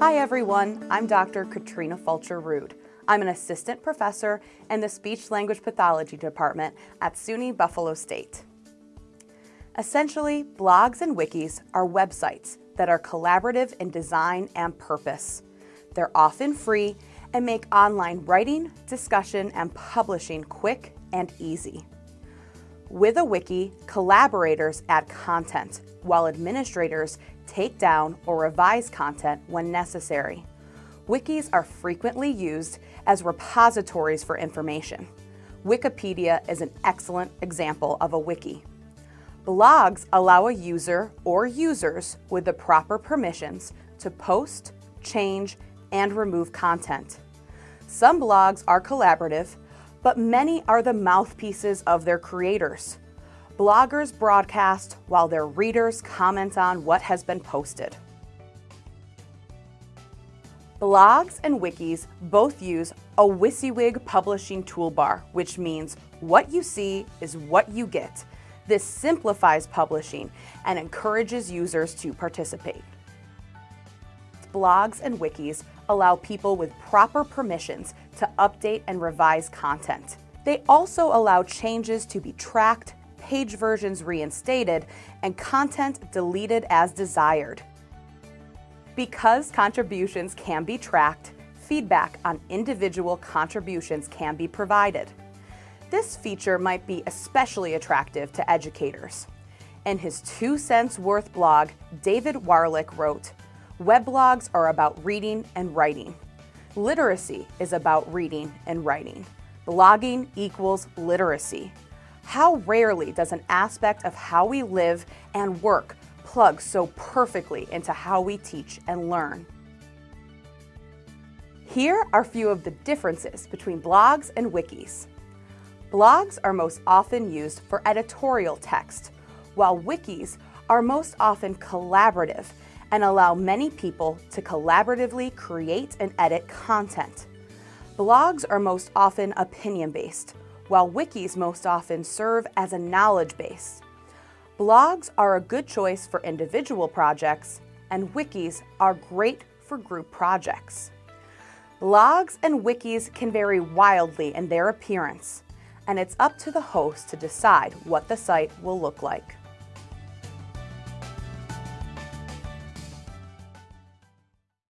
Hi everyone, I'm Dr. Katrina Fulcher Rood. I'm an assistant professor in the Speech Language Pathology Department at SUNY Buffalo State. Essentially, blogs and wikis are websites that are collaborative in design and purpose. They're often free and make online writing, discussion, and publishing quick and easy. With a wiki, collaborators add content, while administrators take down or revise content when necessary. Wikis are frequently used as repositories for information. Wikipedia is an excellent example of a wiki. Blogs allow a user or users with the proper permissions to post, change, and remove content. Some blogs are collaborative, but many are the mouthpieces of their creators. Bloggers broadcast while their readers comment on what has been posted. Blogs and wikis both use a WYSIWYG publishing toolbar, which means what you see is what you get. This simplifies publishing and encourages users to participate. Blogs and wikis allow people with proper permissions to update and revise content. They also allow changes to be tracked, page versions reinstated, and content deleted as desired. Because contributions can be tracked, feedback on individual contributions can be provided. This feature might be especially attractive to educators. In his Two Cents Worth blog, David Warlick wrote, Weblogs are about reading and writing. Literacy is about reading and writing. Blogging equals literacy. How rarely does an aspect of how we live and work plug so perfectly into how we teach and learn? Here are a few of the differences between blogs and wikis. Blogs are most often used for editorial text, while wikis are most often collaborative and allow many people to collaboratively create and edit content. Blogs are most often opinion-based, while wikis most often serve as a knowledge base. Blogs are a good choice for individual projects, and wikis are great for group projects. Blogs and wikis can vary wildly in their appearance, and it's up to the host to decide what the site will look like.